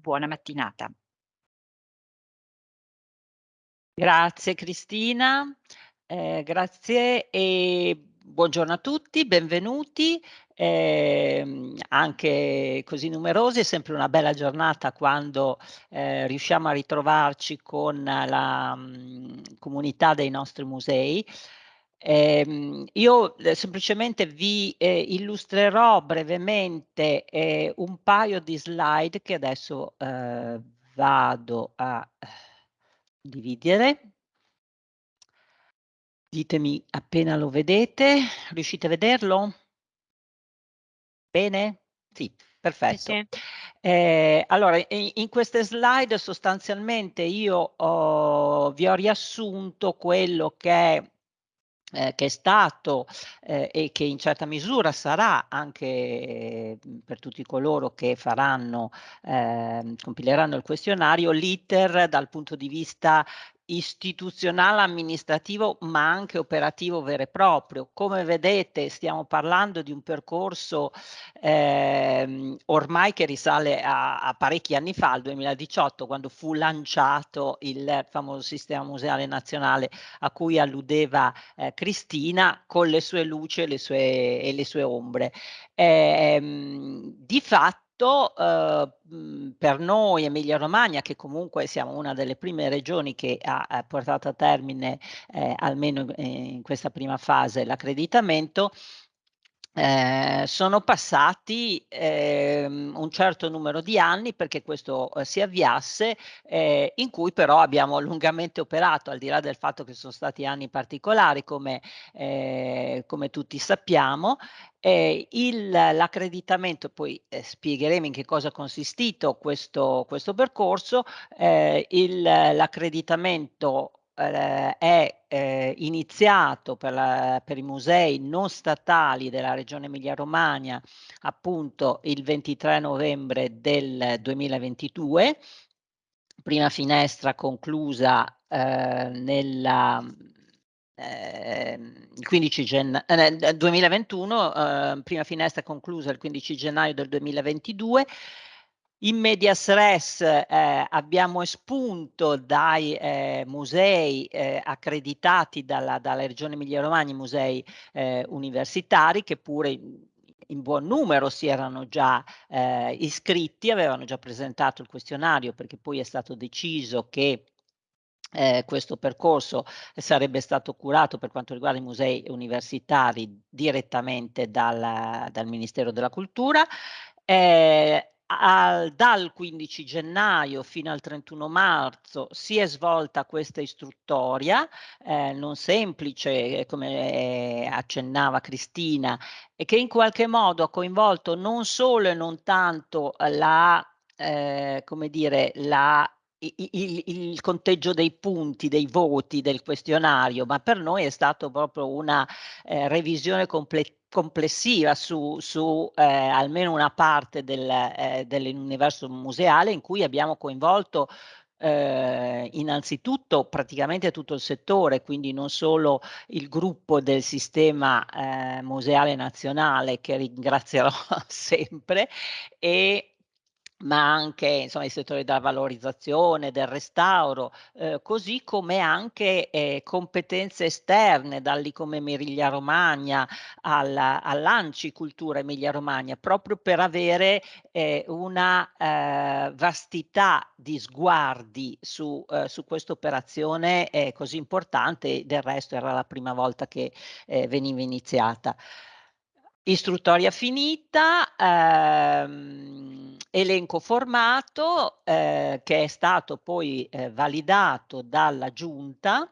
Buona mattinata. Grazie Cristina, ehm, grazie e buongiorno a tutti, benvenuti, ehm, anche così numerosi. È sempre una bella giornata quando, ehm, riusciamo a ritrovarci con la, mhmm, comunità dei nostri musei. Ehm, io, ehm, semplicemente vi, ehm, illustrerò brevemente, ehm, un paio di slide che adesso, ehm, vado a dividere. Ditemi appena lo vedete. Riuscite a vederlo? Bene? Sì, Sì, perfetto. sì. Ehm, allora i in queste slide sostanzialmente io ho vi ho riassunto quello che è ehm, che è stato, ehm, e che in certa misura sarà anche, mhmm, per tutti coloro che faranno ehm, compileranno il questionario, l'iter dal punto di vista istituzionale, amministrativo, ma anche operativo vero e proprio. Come vedete stiamo parlando di un percorso, ehm, ormai che risale a a parecchi anni fa, al 2018, quando fu lanciato il famoso sistema museale nazionale a cui alludeva, ehm, Cristina, con le sue luci e le sue e le sue ombre. Ehm, di fatto, uhm, mhmm, per noi Emilia Romagna, che comunque siamo una delle prime regioni che ha ha portato a termine, ehm, almeno in in questa prima fase l'accreditamento, ehm, sono passati, ehm, un certo numero di anni perché questo, uhm, si avviasse, ehm, in cui però abbiamo lungamente operato, al di là del fatto che son stati anni particolari come ehm, come tutti sappiamo. Il l'accreditamento poi, spiegheremo in che cosa è consistito questo questo percorso, l'accreditamento, ehm, è, ehm, iniziato per la per i musei non statali della regione Emilia Romagna, appunto il 23 novembre del 2022. Prima finestra conclusa, ehm, nella ehm, il 15 genn ehm, nel 2021, uhm, prima finestra conclusa il 15 gennaio del 2022. In medias res, ehm, abbiamo espunto dai, ehm, musei, ehm, accreditati dalla dalla regione Emilia Romagna, i musei, ehm, universitari che pure in buon numero si erano già, ehm, iscritti, avevano già presentato il questionario, perché poi è stato deciso che, ehm, questo percorso sarebbe stato curato, per quanto riguarda i musei universitari, direttamente dal dal Ministero della Cultura. Ehm, al dal 15 gennaio fino al 31 marzo si è svolta questa istruttoria, ehm, non semplice, come accennava Cristina, e che in qualche modo ha coinvolto non solo e non tanto la ehm, come dire, la il il conteggio dei punti, dei voti del questionario, ma per noi è stato proprio una, ehm, revisione comple complessiva su su, ehm, almeno una parte del ehm, dell'universo museale in cui abbiamo coinvolto, ehm, innanzitutto praticamente tutto il settore, quindi non solo il gruppo del sistema, ehm, museale nazionale che ringrazierò sempre e ma anche insomma i settori della valorizzazione, del restauro, uhm, così come anche, ehm, competenze esterne, dall'Icom Emilia Romagna alla all'ANCI Cultura Emilia Romagna, proprio per avere, ehm, una, ehm, vastità di sguardi su uhm, su questa operazione, ehm, così importante, del resto era la prima volta che, veniva iniziata. Istruttoria finita, ehm, elenco formato, ehm, che è stato poi, ehm, validato dalla giunta,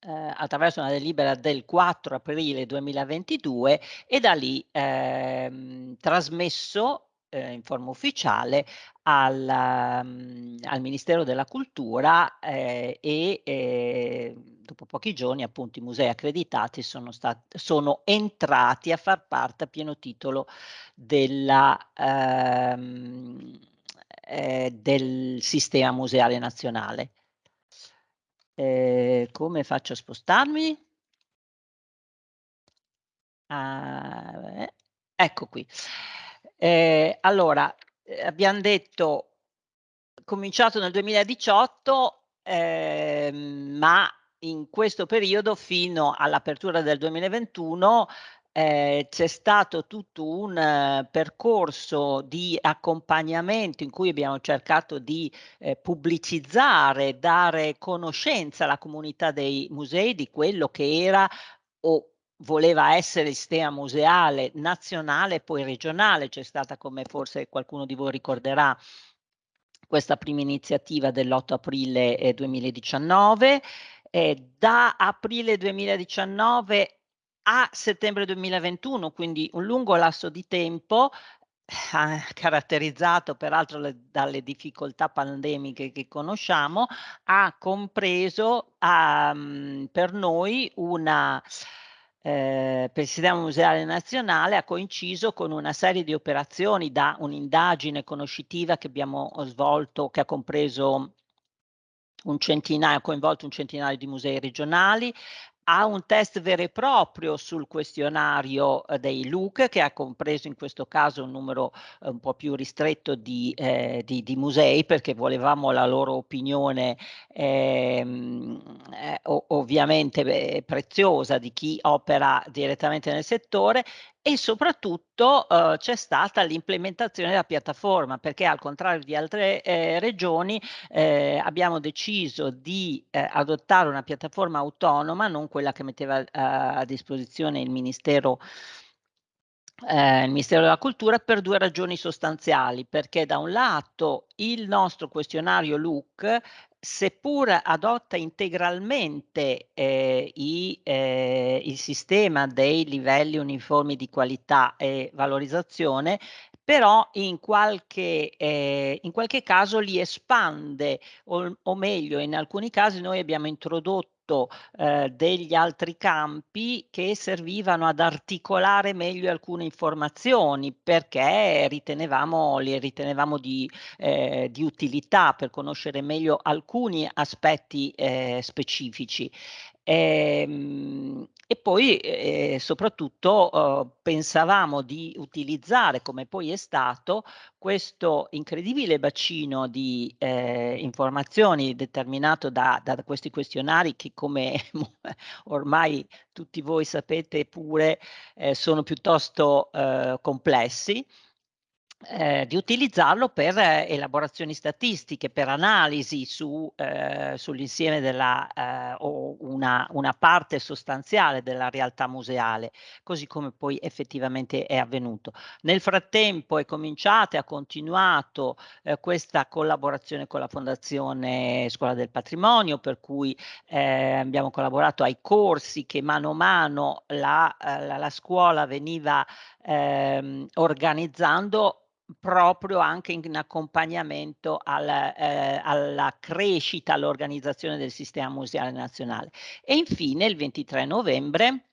ehm, attraverso una delibera del 4 aprile 2022 e da lì, ehm, trasmesso, ehm, in forma ufficiale al mhmm, al Ministero della Cultura, ehm, e, ehm, dopo pochi giorni appunto i musei accreditati sono stat sono entrati a far parte a pieno titolo della ehm, ehm, del sistema museale nazionale. Ehm, come faccio a spostarmi? Ah, eh, ecco qui. Ehm, allora, ehm, abbiam detto cominciato nel 2018, ehm, ma in questo periodo fino all'apertura del 2021 ehm, c'è stato tutto un uh, percorso di accompagnamento in cui abbiamo cercato di eh, pubblicizzare, dare conoscenza alla comunità dei musei di quello che era o voleva essere il sistema museale nazionale poi regionale. C'è stata, come forse qualcuno di voi ricorderà, questa prima iniziativa dell'8 aprile eh, 2019. Eh, da aprile 2019 a settembre 2021, quindi un lungo lasso di tempo, eh, caratterizzato peraltro le, dalle difficoltà pandemiche che conosciamo, ha compreso um, per noi una eh, per il sistema museale nazionale ha coinciso con una serie di operazioni da un'indagine conoscitiva che abbiamo svolto, che ha compreso un centinaio, coinvolto un centinaio di musei regionali, ha un test vero e proprio sul questionario eh, dei LUC che ha compreso in questo caso un numero eh, un po' più ristretto di, eh, di, di, musei perché volevamo la loro opinione ehm, eh, ovviamente beh, preziosa di chi opera direttamente nel settore e soprattutto eh, c'è stata l'implementazione della piattaforma perché al contrario di altre eh, regioni eh, abbiamo deciso di eh, adottare una piattaforma autonoma, non quella che metteva eh, a disposizione il Ministero eh, il Ministero della Cultura per due ragioni sostanziali, perché da un lato il nostro questionario LUC seppur adotta integralmente eh, i, eh, il sistema dei livelli uniformi di qualità e valorizzazione, però in qualche, eh, in qualche caso li espande o, o meglio in alcuni casi noi abbiamo introdotto eh, degli altri campi che servivano ad articolare meglio alcune informazioni perché ritenevamo, li ritenevamo di, eh, di utilità per conoscere meglio alcuni aspetti eh, specifici. Ehm, e poi eh, soprattutto eh, pensavamo di utilizzare, come poi è stato, questo incredibile bacino di eh, informazioni determinato da, da, questi questionari che come ormai tutti voi sapete pure eh, sono piuttosto eh, complessi eh, di utilizzarlo per eh, elaborazioni statistiche, per analisi su, eh, sull'insieme della eh, o una, una, parte sostanziale della realtà museale, così come poi effettivamente è avvenuto. Nel frattempo è cominciata e ha continuato eh, questa collaborazione con la Fondazione Scuola del Patrimonio, per cui eh, abbiamo collaborato ai corsi che mano a mano la, la, la scuola veniva ehm, organizzando proprio anche in accompagnamento al, eh, alla crescita, all'organizzazione del sistema museale nazionale. E infine il 23 novembre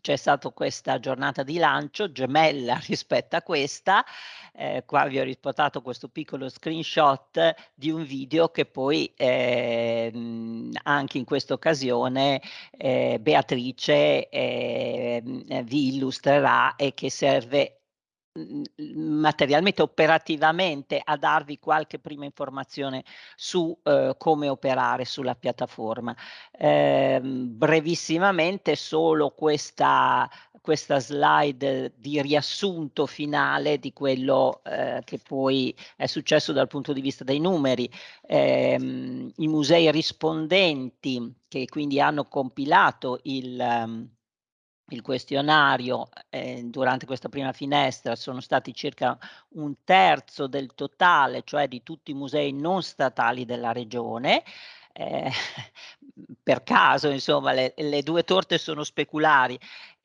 c'è stata questa giornata di lancio gemella rispetto a questa, eh, qua vi ho riportato questo piccolo screenshot di un video che poi eh, anche in questa occasione eh, Beatrice ehm, vi illustrerà e che serve materialmente, operativamente a darvi qualche prima informazione su eh, come operare sulla piattaforma. Eh, brevissimamente solo questa, questa slide di riassunto finale di quello eh, che poi è successo dal punto di vista dei numeri. Eh, I musei rispondenti che quindi hanno compilato il, um, il questionario eh, durante questa prima finestra sono stati circa un terzo del totale, cioè di tutti i musei non statali della regione. Eh, per caso, insomma, le, le due torte sono speculari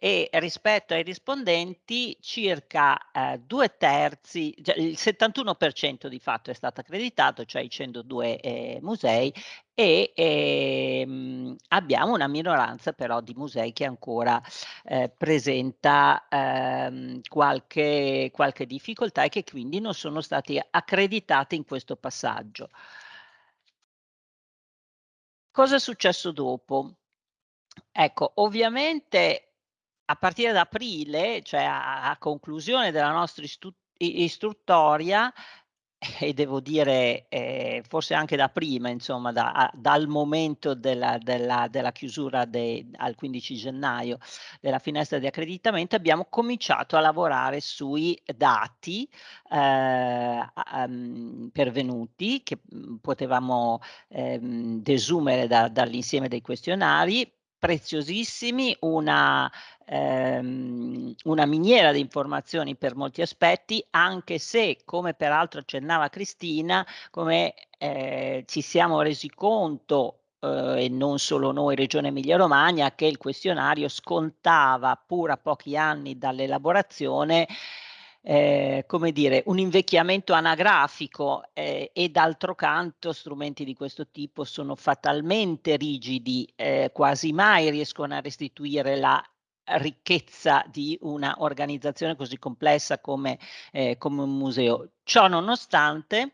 e rispetto ai rispondenti circa eh, due terzi, cioè il 71% di fatto è stato accreditato, cioè i 102 eh, musei e ehm, abbiamo una minoranza però di musei che ancora eh, presenta ehm, qualche, qualche difficoltà e che quindi non sono stati accreditati in questo passaggio. Cosa è successo dopo? Ecco, ovviamente a partire da aprile, cioè a, a conclusione della nostra istruttoria, e devo dire eh, forse anche da prima, insomma, da, a, dal momento della, della, della chiusura de, al 15 gennaio della finestra di accreditamento, abbiamo cominciato a lavorare sui dati eh, um, pervenuti che mm, potevamo ehm, desumere da, dall'insieme dei questionari preziosissimi, una, ehm, una miniera di informazioni per molti aspetti, anche se, come peraltro accennava Cristina, come eh, ci siamo resi conto eh, e non solo noi, Regione Emilia-Romagna, che il questionario scontava, pur a pochi anni dall'elaborazione, eh, come dire, un invecchiamento anagrafico eh, e d'altro canto strumenti di questo tipo sono fatalmente rigidi, eh, quasi mai riescono a restituire la ricchezza di una organizzazione così complessa come, eh, come un museo. Ciò nonostante,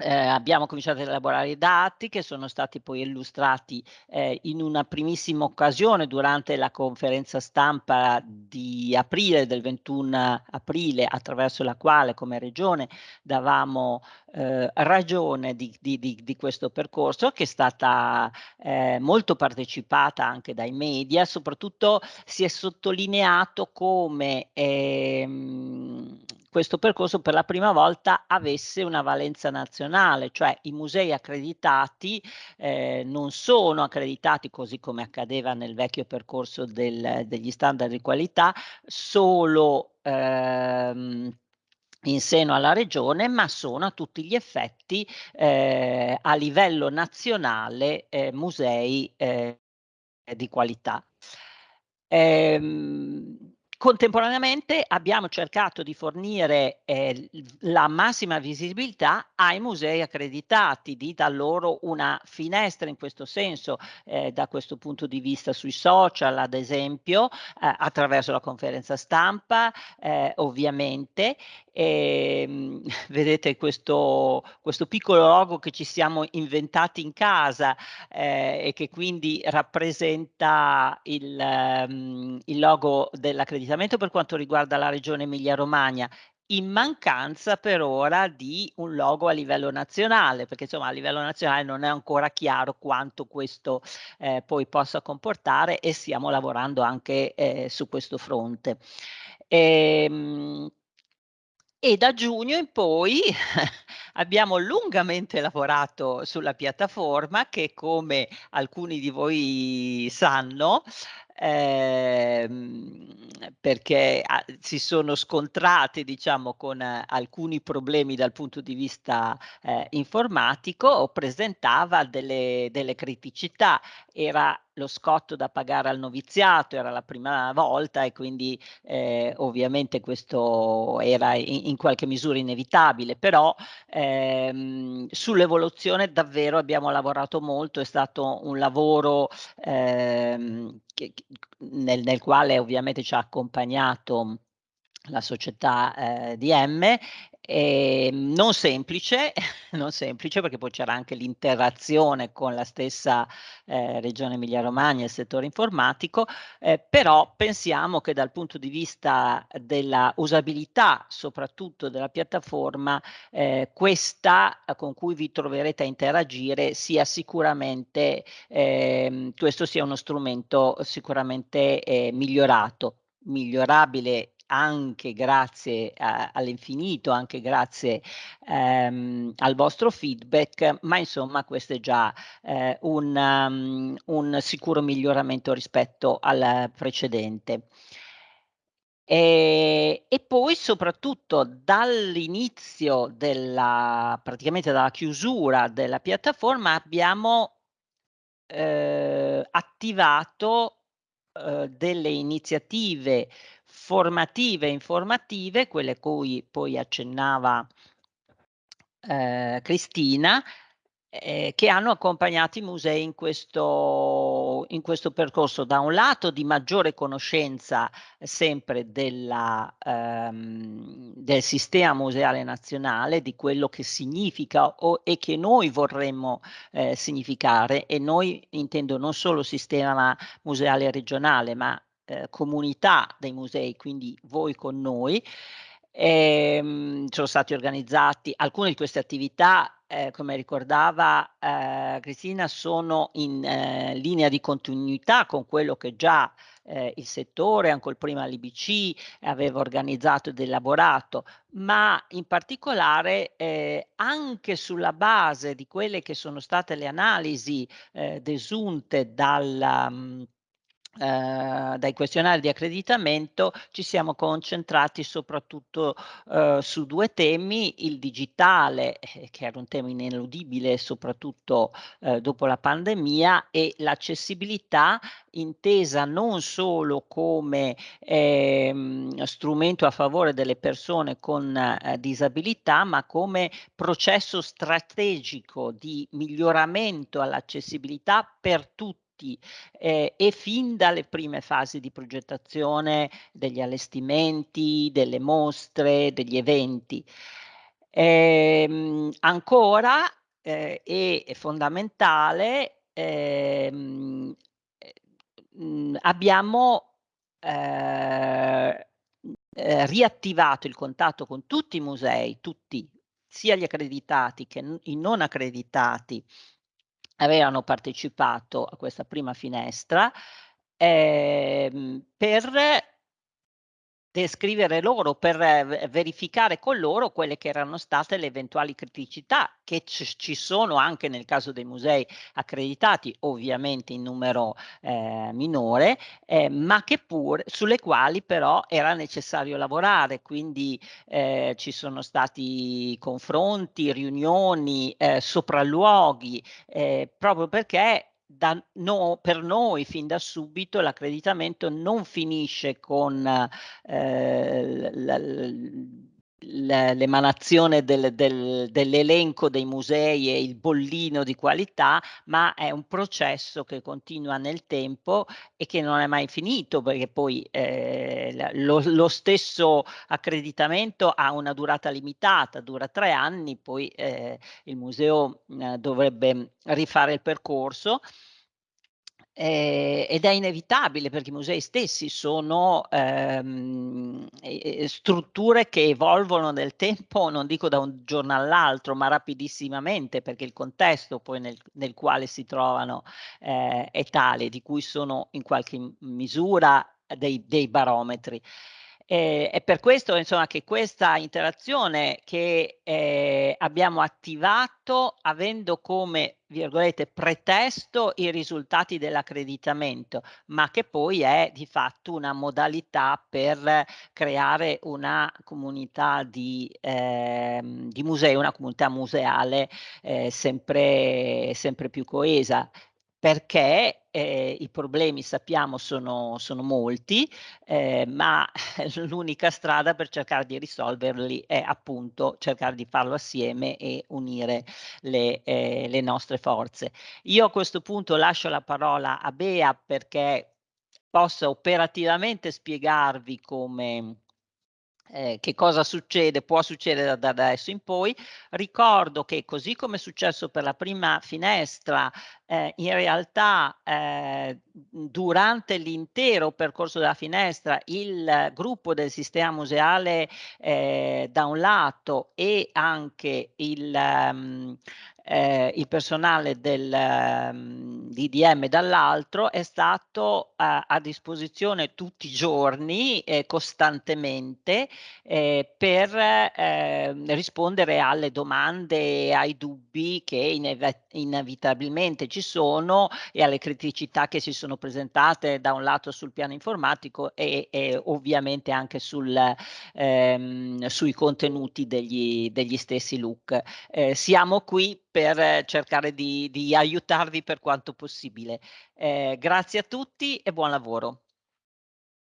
eh, abbiamo cominciato ad elaborare i dati che sono stati poi illustrati eh, in una primissima occasione durante la conferenza stampa di aprile, del 21 aprile, attraverso la quale come regione davamo eh, ragione di, di, di, di, questo percorso che è stata eh, molto partecipata anche dai media, soprattutto si è sottolineato come ehm, questo percorso per la prima volta avesse una valenza nazionale, cioè i musei accreditati eh, non sono accreditati così come accadeva nel vecchio percorso del, degli standard di qualità solo ehm, in seno alla regione, ma sono a tutti gli effetti eh, a livello nazionale eh, musei eh, di qualità. Ehm, Contemporaneamente abbiamo cercato di fornire eh, la massima visibilità ai musei accreditati, di dar loro una finestra in questo senso, eh, da questo punto di vista sui social, ad esempio, eh, attraverso la conferenza stampa, eh, ovviamente. E, ehm, vedete questo, questo piccolo logo che ci siamo inventati in casa eh, e che quindi rappresenta il, um, il logo dell'accreditazione precisamente per quanto riguarda la regione Emilia-Romagna, in mancanza per ora di un logo a livello nazionale, perché insomma a livello nazionale non è ancora chiaro quanto questo eh, poi possa comportare e stiamo lavorando anche eh, su questo fronte. E, ehm, e da giugno in poi abbiamo lungamente lavorato sulla piattaforma che come alcuni di voi sanno ehm, perché a, si sono scontrati diciamo con eh, alcuni problemi dal punto di vista eh, informatico presentava delle, delle criticità. Era lo scotto da pagare al noviziato, era la prima volta e quindi eh, ovviamente questo era in, in, qualche misura inevitabile, però ehm, sull'evoluzione davvero abbiamo lavorato molto, è stato un lavoro ehm, che, nel, nel quale ovviamente ci ha accompagnato la società eh, di M eh, non semplice, non semplice perché poi c'era anche l'interazione con la stessa eh, regione Emilia Romagna e il settore informatico, eh, però pensiamo che dal punto di vista della usabilità, soprattutto della piattaforma, eh, questa con cui vi troverete a interagire sia sicuramente, ehm, questo sia uno strumento sicuramente eh, migliorato migliorabile anche grazie all'infinito, anche grazie ehm, al vostro feedback, ma insomma questo è già eh, un, um, un sicuro miglioramento rispetto al precedente. E, e, poi soprattutto dall'inizio della, praticamente dalla chiusura della piattaforma abbiamo eh, attivato eh, delle iniziative formative e informative, quelle cui poi accennava eh, Cristina, eh, che hanno accompagnato i musei in questo, in questo percorso, da un lato di maggiore conoscenza sempre della, ehm, del sistema museale nazionale, di quello che significa o, e che noi vorremmo eh, significare, e noi intendo non solo sistema museale regionale, ma eh, comunità dei musei, quindi voi con noi, Ehm, sono stati organizzati alcune di queste attività, ehm, come ricordava, ehm, Cristina, sono in, ehm, linea di continuità con quello che già, ehm, il settore, ancor prima l'IBC, aveva organizzato ed elaborato, ma in particolare, ehm, anche sulla base di quelle che sono state le analisi, ehm, desunte dalla mhmm, ehm, dai questionari di accreditamento, ci siamo concentrati soprattutto, uhm, su 2 temi: il digitale, eh, che era un tema ineludibile soprattutto, uhm, dopo la pandemia, e l'accessibilità intesa non solo come, ehm, strumento a favore delle persone con, disabilità, ma come processo strategico di miglioramento all'accessibilità per tutti, ehm, e fin dalle prime fasi di progettazione degli allestimenti, delle mostre, degli eventi. Ehm, ancora, ehm, è fondamentale, mhmm, abbiamo, ehm, ehm, riattivato il contatto con tutti i musei, tutti, sia gli accreditati che i non accreditati avevano partecipato a questa prima finestra, ehm, per descrivere loro, per v verificare con loro quelle che erano state le eventuali criticità che ci sono anche nel caso dei musei accreditati, ovviamente in numero, ehm, minore, ehm, ma che pur sulle quali però era necessario lavorare. Quindi, ehm, ci sono stati confronti, riunioni, ehm, sopralluoghi, ehm, proprio perché da no per noi fin da subito l'accreditamento non finisce con, l l'emanazione del del dell'elenco dei musei e il bollino di qualità, ma è un processo che continua nel tempo e che non è mai finito, perché poi, la lo lo stesso accreditamento ha una durata limitata, dura 3 anni, poi, ehm, il museo, mhmm, dovrebbe rifare il percorso. Ehm, ed è inevitabile perché i musei stessi sono, ehm, strutture che evolvono nel tempo, non dico da un giorno all'altro, ma rapidissimamente, perché il contesto poi nel nel quale si trovano, ehm, è tale, di cui sono in qualche misura dei dei barometri. Ehm, è per questo insomma che questa interazione che, ehm, abbiamo attivato avendo come, virgolette, "pretesto" i risultati dell'accreditamento, ma che poi è di fatto una modalità per creare una comunità di ehm, di musei, una comunità museale, ehm, sempre sempre più coesa. Perché, ehm, i problemi sappiamo sono sono molti, ehm, ma l'unica strada per cercare di risolverli è appunto cercare di farlo assieme e unire le ehm, le nostre forze. Io a questo punto lascio la parola a Bea perché possa operativamente spiegarvi come ehm, che cosa succede può succedere da adesso in poi. Ricordo che così come è successo per la prima finestra, ehm, in realtà, ehm, durante l'intero percorso della finestra il gruppo del sistema museale, ehm, da un lato e anche il mhmm, ehm, il personale del, mhmm, DDM dall'altro è stato a disposizione tutti i giorni e costantemente, ehm, per, ehm, rispondere alle domande ai dubbi che ineve inevitabilmente ci sono e alle criticità che si sono presentate da un lato sul piano informatico e e ovviamente anche sul ehm, sui contenuti degli degli stessi look. Ehm, siamo qui per cercare di di aiutarvi per quanto possibile. Ehm, grazie a tutti e buon lavoro.